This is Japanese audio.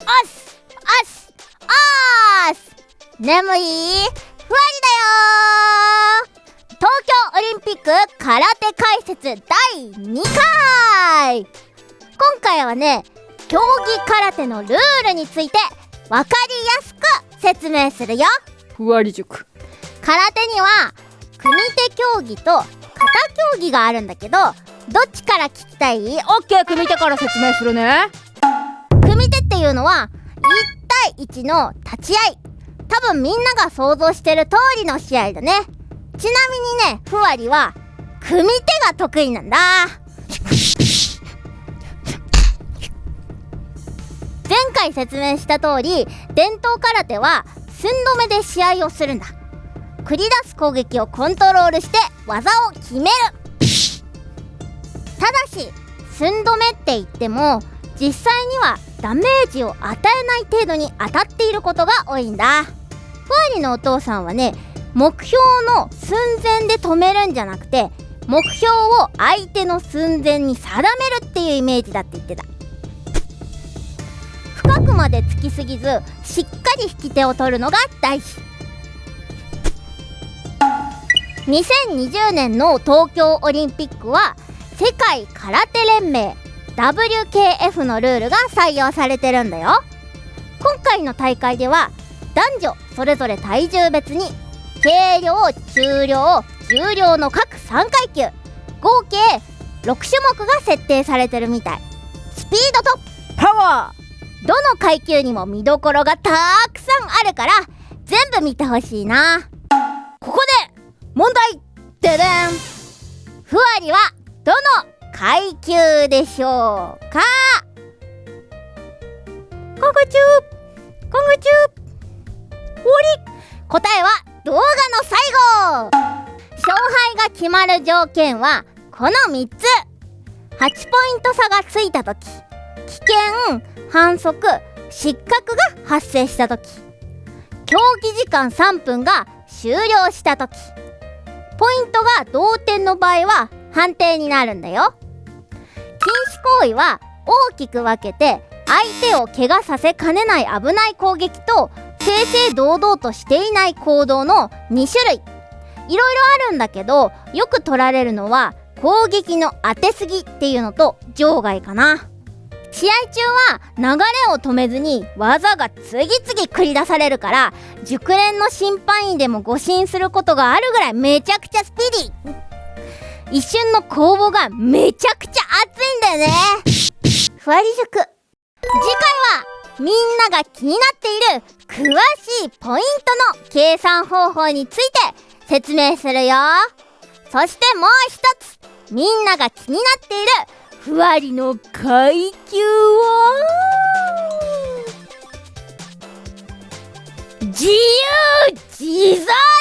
おっすおっすおーす眠い？ふわりだよ東京オリンピック空手解説第2回。今回はね競技空手のルールについてわかりやすく説明するよ。ふわり塾。空手には組手競技と型競技があるんだけどどっちから聞きたい？オッケー組手から説明するねっていうのは1対1の立ち合い。多分みんなが想像してる通りの試合だね。ちなみにねふわりは組手が得意なんだ。前回説明した通り伝統空手は寸止めで試合をするんだ。繰り出す攻撃をコントロールして技を決める。ただし寸止めって言っても実際にはダメージを与えない程度に当たっていることが多いんだ。ふわりのお父さんはね目標の寸前で止めるんじゃなくて目標を相手の寸前に定めるっていうイメージだって言ってた。深くまで突きすぎずしっかり引き手を取るのが大事。2020年の東京オリンピックは世界空手連盟 WKF のルールが採用されてるんだよ。今回の大会では男女それぞれ体重別に軽量中量重量の各3階級合計6種目が設定されてるみたい。スピードとパワー。どの階級にも見どころがたくさんあるから全部見てほしいな。ここで問題。ででん。ふわりはどの階級でしょうか？コグチューコグチュー終わり。答えは動画の最後。勝敗が決まる条件はこの3つ。8ポイント差がついた時。危険反則失格が発生した時。競技時間3分が終了した時。ポイントが同点の場合は判定になるんだよ。行為は大きく分けて相手を怪我させかねない危ない攻撃と正々堂々としていない行動の2種類。いろいろあるんだけどよく取られるのは攻撃の当てすぎっていうのと場外かな。試合中は流れを止めずに技が次々繰り出されるから熟練の審判員でも誤審することがあるぐらいめちゃくちゃスピーディー。一瞬の攻防がめちゃくちゃ熱いんだよね。ふわり塾次回はみんなが気になっている詳しいポイントの計算方法について説明するよ。そしてもう一つ。みんなが気になっているふわりの階級は自由自在